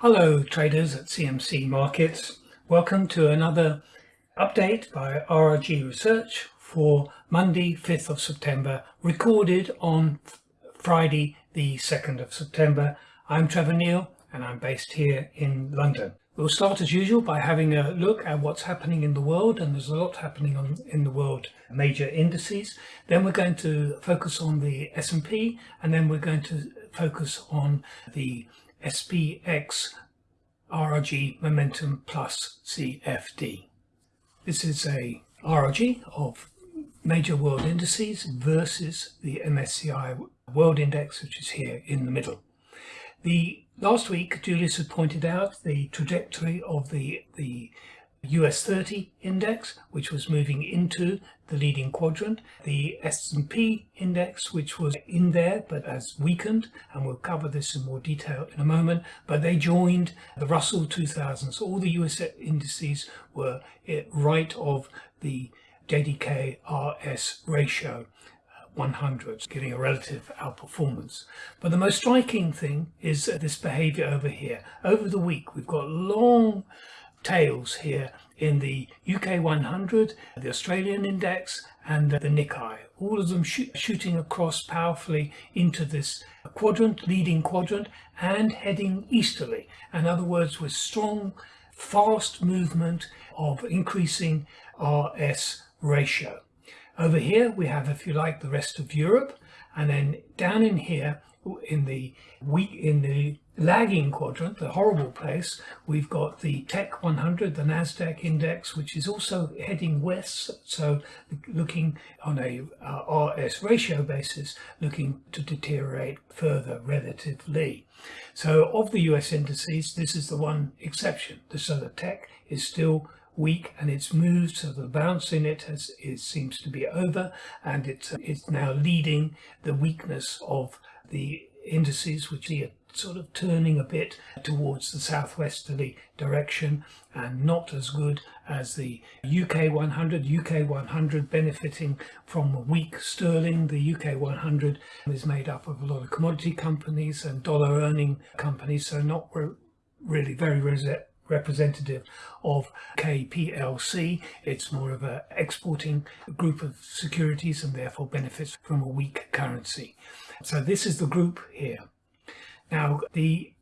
Hello traders at CMC Markets. Welcome to another update by RRG Research for Monday 5th of September recorded on Friday the 2nd of September. I'm Trevor Neill and I'm based here in London. We'll start as usual by having a look at what's happening in the world and there's a lot happening on in the world major indices. Then we're going to focus on the S&P and then we're going to focus on the SPX RRG Momentum Plus CFD. This is a RRG of major world indices versus the MSCI World Index, which is here in the middle. The last week, Julius had pointed out the trajectory of the the US 30 index, which was moving into the leading quadrant, the S&P index, which was in there but has weakened, and we'll cover this in more detail in a moment, but they joined the Russell 2000. So all the US indices were eh, right of the JDK RS ratio. Uh, 100, giving a relative outperformance. But the most striking thing is uh, this behavior over here. Over the week, we've got long tails here in the UK 100, the Australian index and the Nikkei, all of them shooting across powerfully into this quadrant, leading quadrant and heading easterly. In other words, with strong, fast movement of increasing RS ratio. Over here we have, if you like, the rest of Europe and then down in here in the week in the lagging quadrant, the horrible place, we've got the Tech 100, the Nasdaq index, which is also heading west. So looking on a uh, RS ratio basis, looking to deteriorate further relatively. So of the US indices, this is the one exception. So the Tech is still weak and it's moved so the bounce in it has it seems to be over and it's uh, it's now leading the weakness of the indices which are sort of turning a bit towards the southwesterly direction and not as good as the UK 100. UK 100 benefiting from a weak sterling. The UK 100 is made up of a lot of commodity companies and dollar earning companies, so not re really very representative of UK PLC. It's more of an exporting group of securities and therefore benefits from a weak currency. So this is the group here. Now, the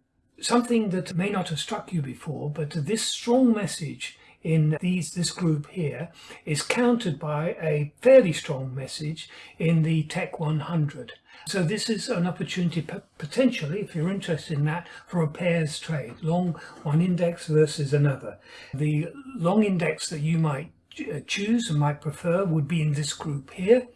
something that may not have struck you before, but this strong message in these this group here is countered by a fairly strong message in the Tech 100. So this is an opportunity potentially, if you're interested in that, for a pairs trade, long one index versus another. The long index that you might uh, choose and might prefer would be in this group here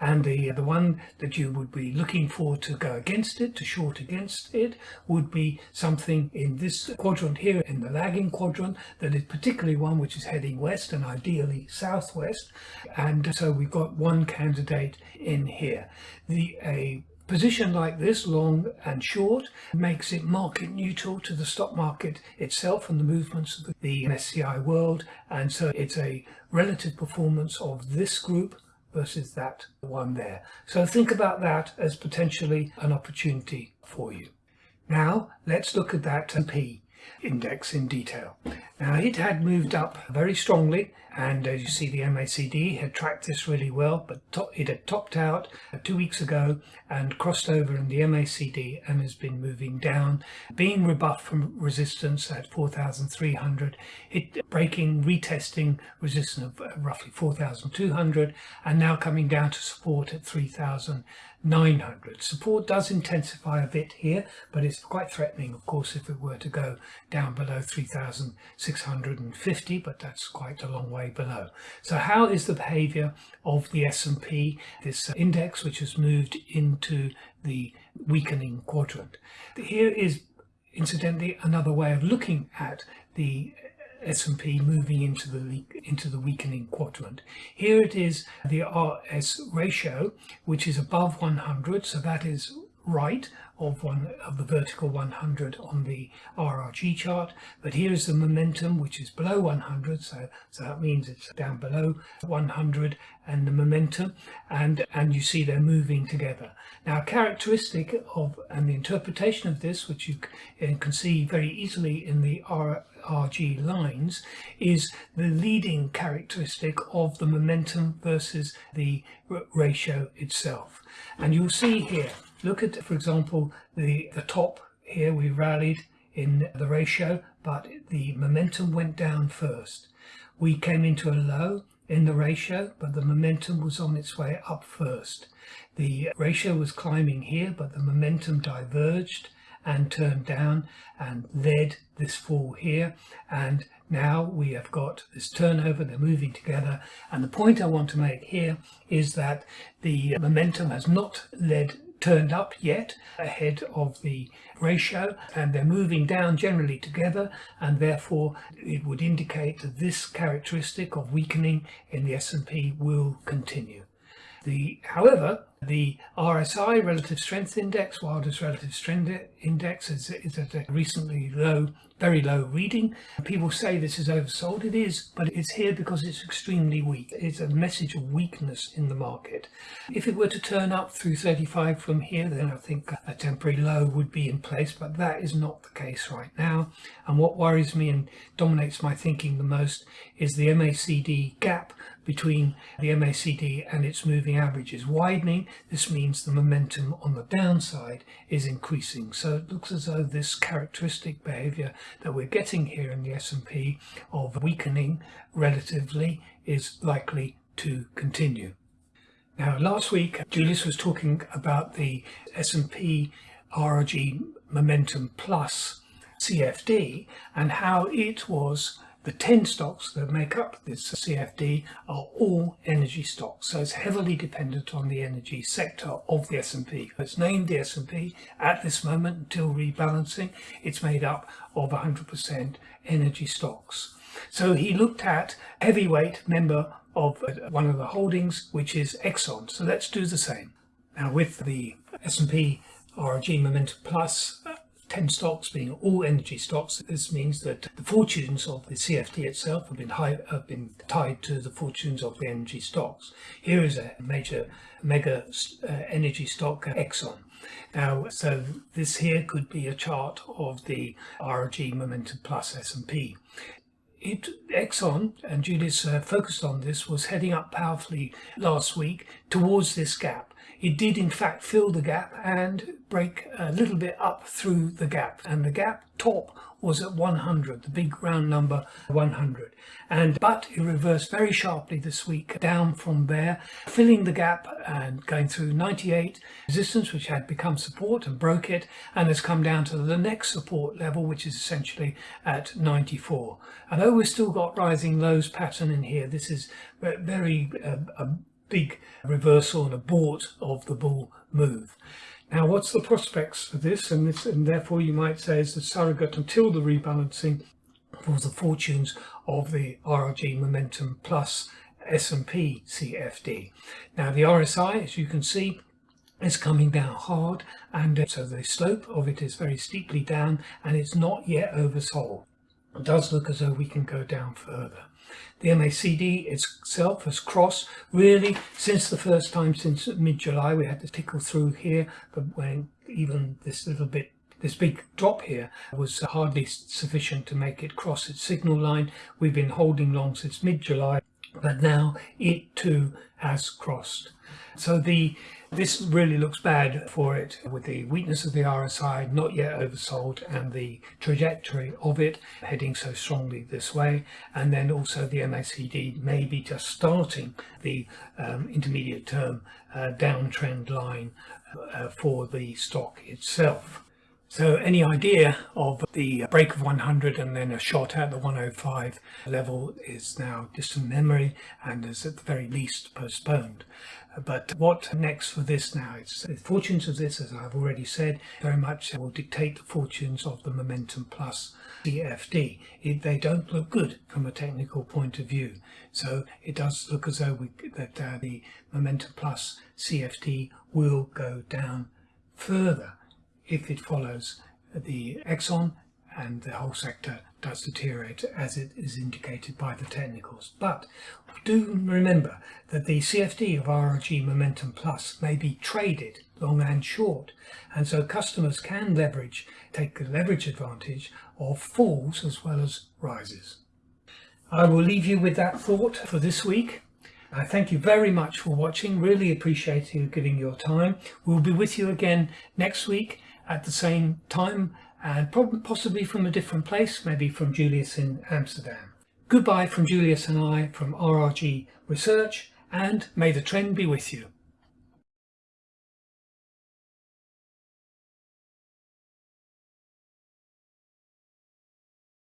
and the the one that you would be looking for to go against it to short against it would be something in this quadrant here in the lagging quadrant that is particularly one which is heading west and ideally southwest and so we've got one candidate in here the a position like this, long and short, makes it market neutral to the stock market itself and the movements of the MSCI world. And so it's a relative performance of this group versus that one there. So think about that as potentially an opportunity for you. Now let's look at that P index in detail. Now it had moved up very strongly and as you see the MACD had tracked this really well but it had topped out two weeks ago and crossed over in the MACD and has been moving down being rebuffed from resistance at 4,300 it breaking retesting resistance of uh, roughly 4,200 and now coming down to support at 3,000 900. Support does intensify a bit here, but it's quite threatening, of course, if it were to go down below 3,650, but that's quite a long way below. So how is the behavior of the S&P, this index, which has moved into the weakening quadrant? Here is incidentally another way of looking at the S&P moving into the into the weakening quadrant. Here it is the RS ratio, which is above 100, so that is right of one of the vertical 100 on the RRG chart but here is the momentum which is below 100 so so that means it's down below 100 and the momentum and and you see they're moving together now characteristic of and the interpretation of this which you uh, can see very easily in the RRG lines is the leading characteristic of the momentum versus the ratio itself. And you'll see here, look at, for example, the, the top here, we rallied in the ratio, but the momentum went down first. We came into a low in the ratio, but the momentum was on its way up first. The ratio was climbing here, but the momentum diverged and turned down and led this fall here and now we have got this turnover they're moving together and the point I want to make here is that the momentum has not led turned up yet ahead of the ratio and they're moving down generally together and therefore it would indicate that this characteristic of weakening in the S&P will continue. The, however, the RSI, Relative Strength Index, Wilder's Relative Strength Index, is, is at a recently low, very low reading. People say this is oversold. It is, but it's here because it's extremely weak. It's a message of weakness in the market. If it were to turn up through 35 from here, then I think a temporary low would be in place, but that is not the case right now. And what worries me and dominates my thinking the most is the MACD gap between the MACD and its moving average is widening this means the momentum on the downside is increasing. So it looks as though this characteristic behavior that we're getting here in the S&P of weakening relatively is likely to continue. Now, last week, Julius was talking about the S&P RRG Momentum Plus CFD and how it was the 10 stocks that make up this CFD are all energy stocks, so it's heavily dependent on the energy sector of the S&P. It's named the S&P at this moment until rebalancing. It's made up of 100% energy stocks. So he looked at heavyweight member of uh, one of the holdings, which is Exxon. So let's do the same. Now with the S&P RRG Momentum Plus 10 stocks being all energy stocks. This means that the fortunes of the CFD itself have been, high, have been tied to the fortunes of the energy stocks. Here is a major mega uh, energy stock, Exxon. Now, so this here could be a chart of the RRG Momentum Plus S&P. It, Exxon, and Julius uh, focused on this, was heading up powerfully last week towards this gap. It did in fact fill the gap and break a little bit up through the gap. And the gap top was at 100 the big round number 100 and but it reversed very sharply this week down from there filling the gap and going through 98 resistance which had become support and broke it and has come down to the next support level which is essentially at 94 although we've still got rising lows pattern in here this is very uh, big reversal and abort of the bull move. Now, what's the prospects for this? And this, and therefore, you might say, is the surrogate until the rebalancing for the fortunes of the RRG Momentum Plus S&P CFD. Now, the RSI, as you can see, is coming down hard, and so the slope of it is very steeply down, and it's not yet oversold. It does look as though we can go down further. The MACD itself has crossed really since the first time since mid-July we had to tickle through here but when even this little bit this big drop here was hardly sufficient to make it cross its signal line. We've been holding long since mid-July but now it too has crossed. So the this really looks bad for it with the weakness of the RSI not yet oversold and the trajectory of it heading so strongly this way and then also the MACD maybe just starting the um, intermediate term uh, downtrend line uh, for the stock itself. So any idea of the break of 100 and then a shot at the 105 level is now distant memory and is at the very least postponed. But what next for this now? It's the fortunes of this, as I've already said, very much will dictate the fortunes of the Momentum Plus CFD. It, they don't look good from a technical point of view. So it does look as though we, that uh, the Momentum Plus CFD will go down further if it follows the Exxon and the whole sector does deteriorate as it is indicated by the technicals. But do remember that the CFD of RRG Momentum Plus may be traded long and short and so customers can leverage, take the leverage advantage of falls as well as rises. I will leave you with that thought for this week. I thank you very much for watching, really appreciate you giving your time. We'll be with you again next week at the same time and possibly from a different place, maybe from Julius in Amsterdam. Goodbye from Julius and I from RRG Research and may the trend be with you.